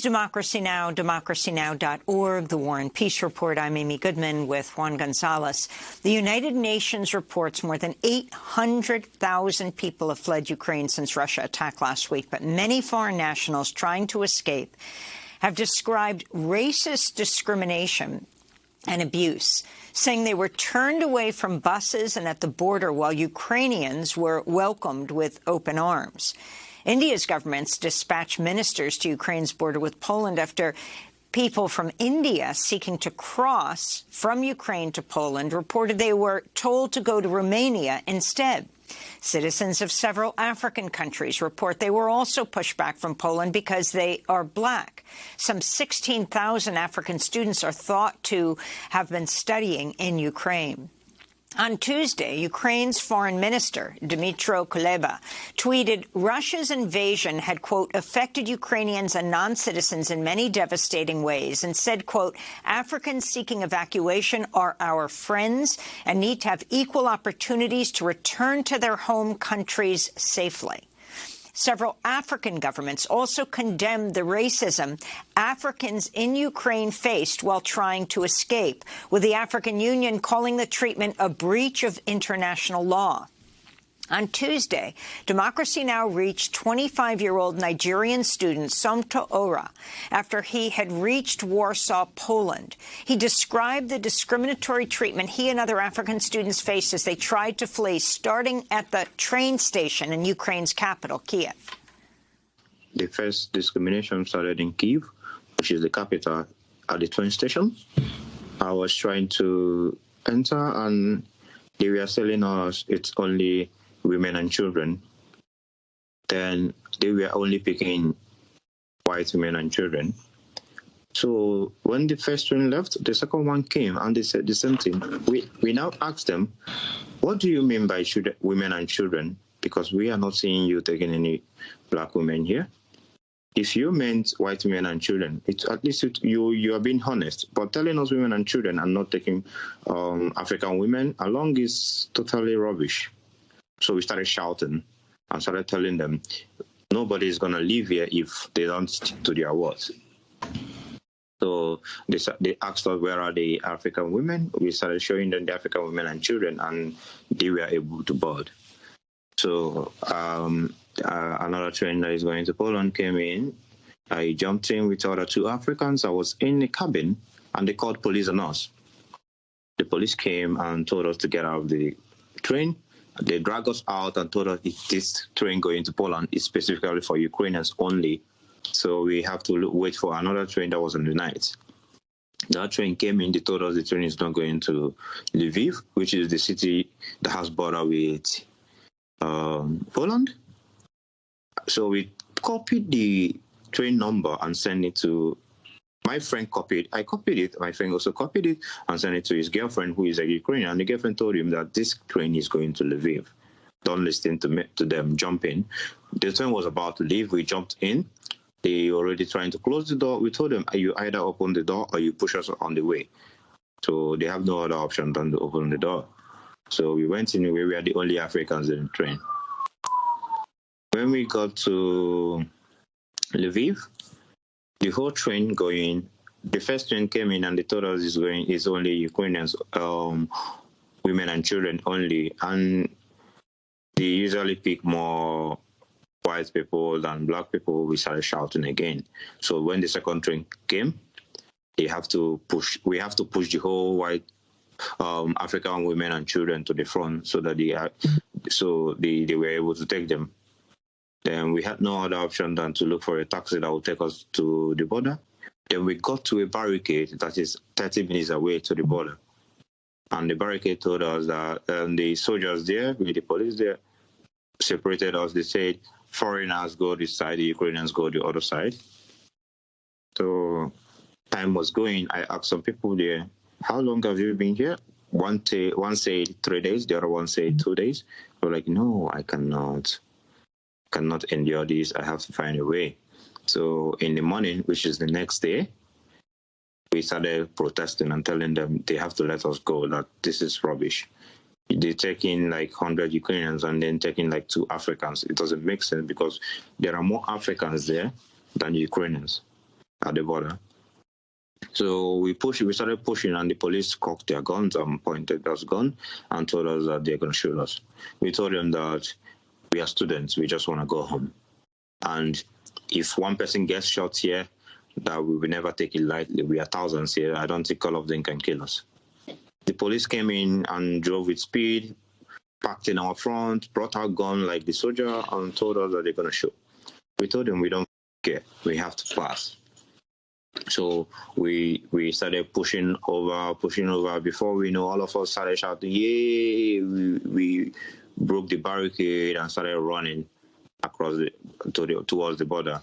Democracy Now!, democracynow.org, The War and Peace Report. I'm Amy Goodman with Juan Gonzalez. The United Nations reports more than 800,000 people have fled Ukraine since Russia attacked last week, but many foreign nationals trying to escape have described racist discrimination and abuse, saying they were turned away from buses and at the border while Ukrainians were welcomed with open arms. India's government's dispatched ministers to Ukraine's border with Poland after people from India seeking to cross from Ukraine to Poland reported they were told to go to Romania instead. Citizens of several African countries report they were also pushed back from Poland because they are black. Some 16,000 African students are thought to have been studying in Ukraine. On Tuesday, Ukraine's foreign minister, Dmytro Kuleba, tweeted Russia's invasion had, quote, affected Ukrainians and non-citizens in many devastating ways and said, quote, Africans seeking evacuation are our friends and need to have equal opportunities to return to their home countries safely. Several African governments also condemned the racism Africans in Ukraine faced while trying to escape, with the African Union calling the treatment a breach of international law. On Tuesday, Democracy Now! reached 25-year-old Nigerian student Somto Ora after he had reached Warsaw, Poland. He described the discriminatory treatment he and other African students faced as they tried to flee, starting at the train station in Ukraine's capital, Kiev. The first discrimination started in Kiev, which is the capital, at the train station. I was trying to enter, and they were telling us it's only women and children, then they were only picking white women and children. So when the first one left, the second one came and they said the same thing. We we now asked them, what do you mean by children, women and children? Because we are not seeing you taking any black women here. If you meant white women and children, it, at least it, you you are being honest. But telling us women and children and not taking um, African women along is totally rubbish. So we started shouting and started telling them, nobody is going to leave here if they don't stick to their words. So they, they asked us, where are the African women? We started showing them the African women and children, and they were able to board. So um, uh, another train that is going to Poland came in. I jumped in with other two Africans. I was in the cabin, and they called police on us. The police came and told us to get out of the train. They dragged us out and told us this train going to Poland is specifically for Ukrainians only. So we have to wait for another train that was on the night. That train came in, they told us the train is not going to Lviv, which is the city that has border with um, Poland. So we copied the train number and sent it to my friend copied, I copied it. My friend also copied it and sent it to his girlfriend, who is a Ukrainian. And the girlfriend told him that this train is going to Lviv. Don't listen to me, to them. Jump in. The train was about to leave. We jumped in. They already trying to close the door. We told them, you either open the door or you push us on the way. So they have no other option than to open the door. So we went in. We were the only Africans in the train. When we got to Lviv, the whole train going, the first train came in and they told us it's going is only Ukrainians, um, women and children only, and they usually pick more white people than black people. We started shouting again. So when the second train came, they have to push. We have to push the whole white um, African women and children to the front so that they are, so they, they were able to take them then we had no other option than to look for a taxi that would take us to the border. Then we got to a barricade that is 30 minutes away to the border. And the barricade told us that um, the soldiers there, with the police there, separated us. They said foreigners go this side, the Ukrainians go the other side. So time was going. I asked some people there, how long have you been here? One, one said three days, the other one said two days. We're like, no, I cannot cannot endure this. I have to find a way. So in the morning, which is the next day, we started protesting and telling them they have to let us go, that this is rubbish. They take in like 100 Ukrainians and then taking like two Africans. It doesn't make sense because there are more Africans there than Ukrainians. at the border. So we pushed, we started pushing, and the police cocked their guns and pointed us gun and told us that they're going to shoot us. We told them that we are students, we just want to go home. And if one person gets shot here, that we will never take it lightly. We are thousands here. I don't think all of them can kill us. The police came in and drove with speed, parked in our front, brought our gun like the soldier, and told us that they're going to shoot. We told them we don't care. We have to pass. So we we started pushing over, pushing over. Before we know, all of us started shouting, "Yay!" We, we broke the barricade and started running across the, to the, towards the border.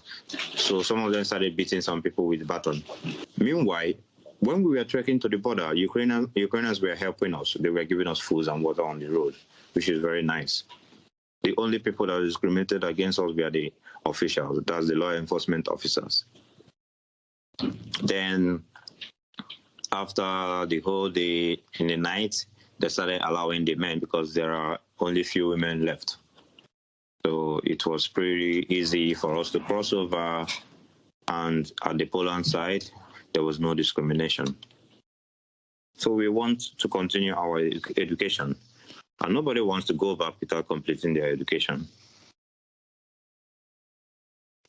So some of them started beating some people with baton. Meanwhile, when we were trekking to the border, Ukrainian, Ukrainians were helping us. They were giving us food and water on the road, which is very nice. The only people that discriminated against us were the officials, that's the law enforcement officers. Then, after the whole day in the night, they started allowing the men because there are only few women left. So it was pretty easy for us to cross over. And at the Poland side, there was no discrimination. So we want to continue our education. And nobody wants to go back without completing their education.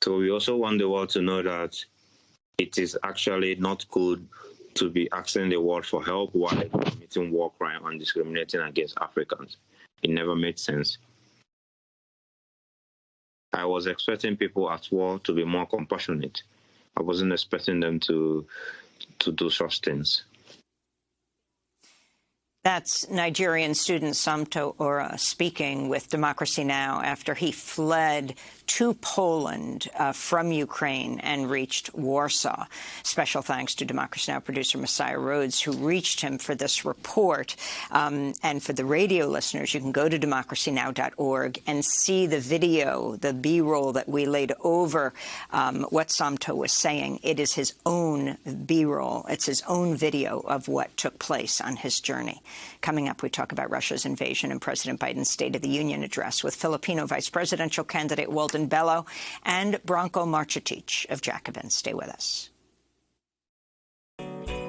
So we also want the world to know that it is actually not good to be asking the world for help while committing war crime and discriminating against Africans. It never made sense. I was expecting people at war to be more compassionate. I wasn't expecting them to to do such things. That's Nigerian student Somto Ora speaking with Democracy Now! after he fled to Poland uh, from Ukraine and reached Warsaw. Special thanks to Democracy Now! producer Messiah Rhodes, who reached him for this report. Um, and for the radio listeners, you can go to democracynow.org and see the video, the B-roll that we laid over um, what Somto was saying. It is his own B-roll. It's his own video of what took place on his journey. Coming up, we talk about Russia's invasion and President Biden's State of the Union address with Filipino vice presidential candidate Walden Bello and Branko Marcetic of Jacobin. Stay with us.